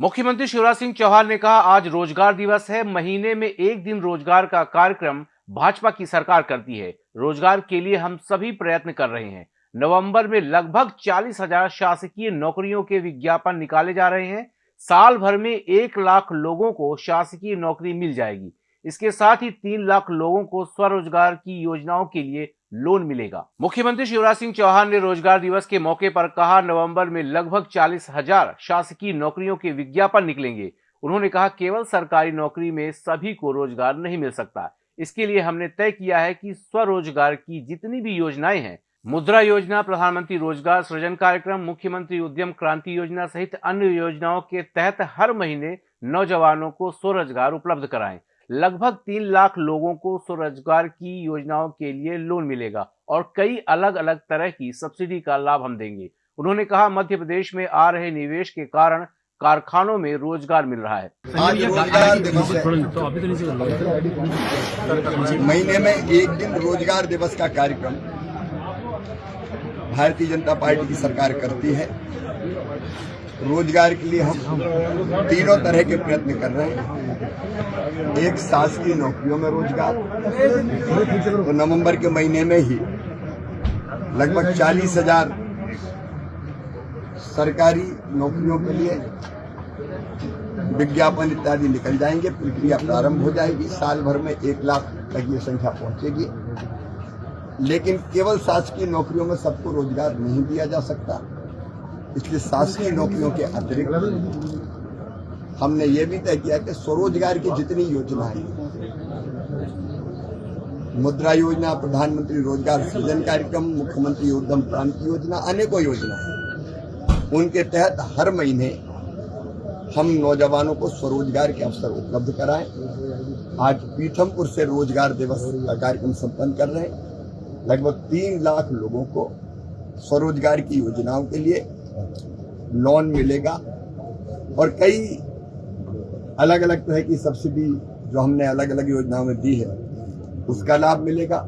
मुख्यमंत्री शिवराज सिंह चौहान ने कहा, आज रोज़गार दिवस है, महीने में एक दिन रोज़गार का कार्यक्रम भाजपा की सरकार करती है। रोज़गार के लिए हम सभी प्रयत्न कर रहे हैं। नवंबर में लगभग चालीस हज़ार शासकीय नौकरियों के विज्ञापन निकाले जा रहे हैं। साल भर में एक लाख लोगों को शासकीय नौकरी मिल जाएगी। इसके साथ ही तीन लाख लोगों को स्वरोजगार की योजनाओं के लिए लोन मिलेगा। मुख्यमंत्री शिवराज सिंह चौहान ने रोज़गार दिवस के मौके पर कहा, नवंबर में लगभग चालीस हज़ार शासकीय नौकरियों के विज्ञापन निकलेंगे। उन्होंने कहा, केवल सरकारी नौकरी में सभी को रोज़गार नहीं मिल सकता। इसके लिए हमने तय किया है कि स्वरोजगार की जितनी भी योजनाएँ हैं, मुद्रा योजना, प्रधानमंत्री रोज़गार सृजन कार्यक्रम, मुख्यमंत्री उद्यम क्रांति योजना सहित अन्य योजनाओं के तहत हर महीने नौजवानों को स्वरोजगार उपलब्ध कराएँ। लगभग तीन लाख लोगों को स्वरोजगार की योजनाओं के लिए लोन मिलेगा और कई अलग अलग तरह की सब्सिडी का लाभ हम देंगे। उन्होंने कहा, मध्य प्रदेश में आ रहे निवेश के कारण कारखानों में रोज़गार मिल रहा है। महीने में एक दिन रोज़गार दिवस का कार्यक्रम भारतीय जनता पार्टी की सरकार करती है। रोज़गार के लिए हम तीनों तरह के प्रयत्न कर रहे हैं। एक शासकीय नौकरियों में रोज़गार तो नवंबर के महीने में ही लगभग चालीस हज़ार सरकारी नौकरियों के लिए विज्ञापन इत्यादि निकल जाएँगे, प्रक्रिया प्रारंभ हो जाएगी, साल भर में एक लाख तक ये संख्या पहुंचेगी। लेकिन केवल शासकीय नौकरियों में सबको रोज़गार नहीं दिया जा सकता। इसलिए शासकीय नौकरियों के अतिरिक्त हमने ये भी तय किया कि स्वरोजगार की जितनी योजनाएँ मुद्रा योजना, प्रधानमंत्री रोज़गार सृजन कार्यक्रम, मुख्यमंत्री उद्यम क्रांति योजना, अनेकों योजना उनके तहत हर महीने हम नौजवानों को स्वरोजगार के अवसर उपलब्ध कराएँ। आज पीथमपुर से रोज़गार दिवस का कार्यक्रम संपन्न कर रहे हैं। लगभग तीन लाख लोगों को स्वरोजगार की योजनाओं के लिए लोन मिलेगा। और कई अलग अलग तरह की सब्सिडी जो हमने अलग अलग योजनाओं में दी है उसका लाभ मिलेगा।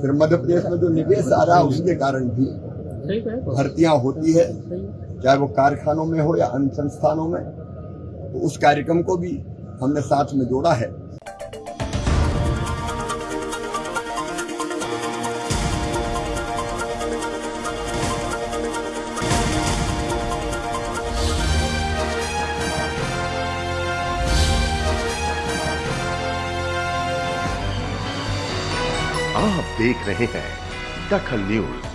फिर मध्य प्रदेश में जो निवेश आ रहा है उसके कारण भी भर्तियाँ होती है चाहे वो कारखानों में हो या अन्य संस्थानों में तो उस कार्यक्रम को भी हमने साथ में जोड़ा है। आप देख रहे हैं दखल न्यूज़।